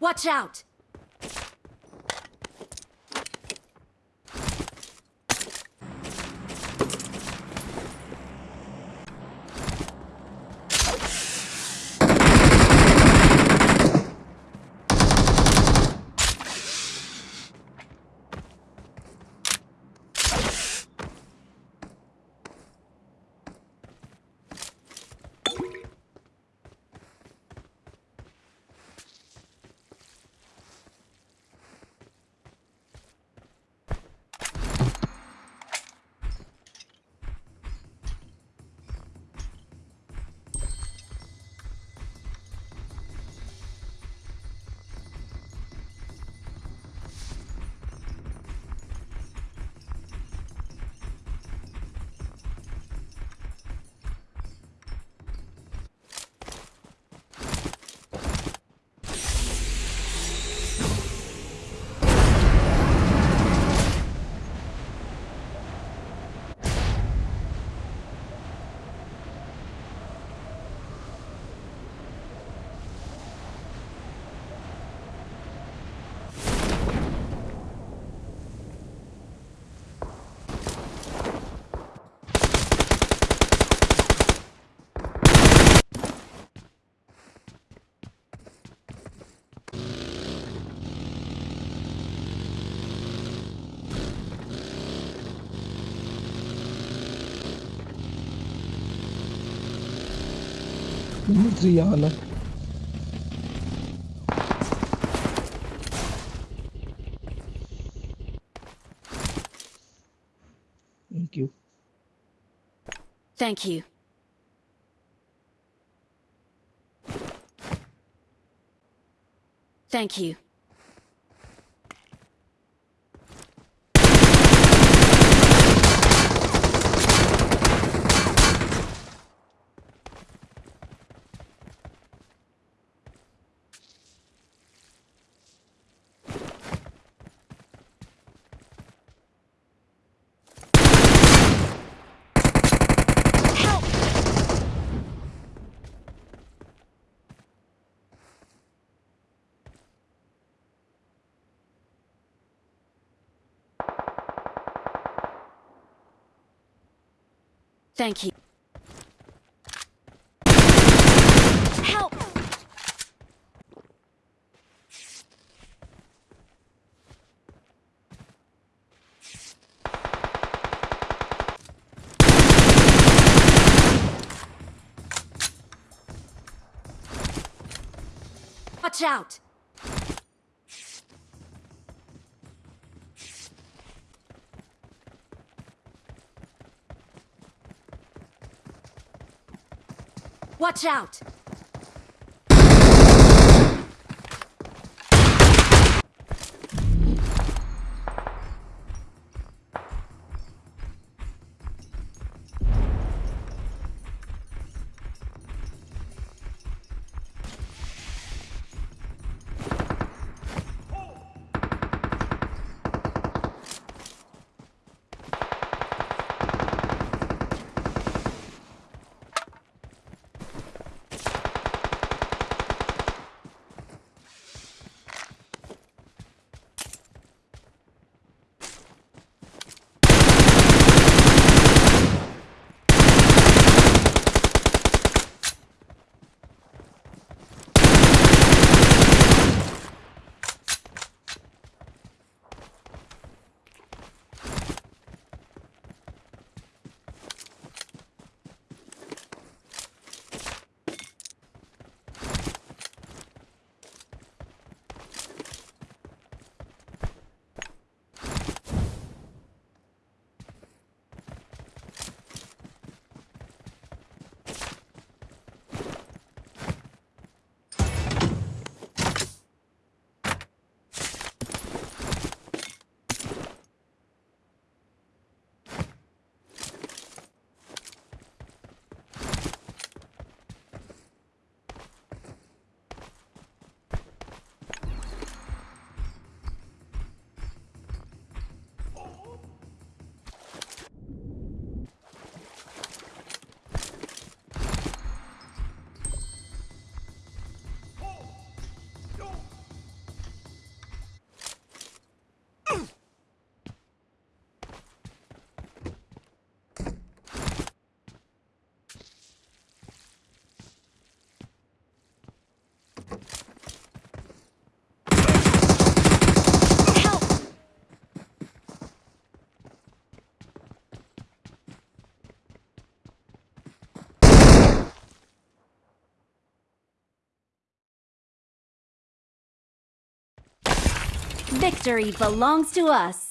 پچھاؤ والرو thank you thank you Thank you. Help! Watch out! پچھاؤ بکٹری ف لانگس ٹو آس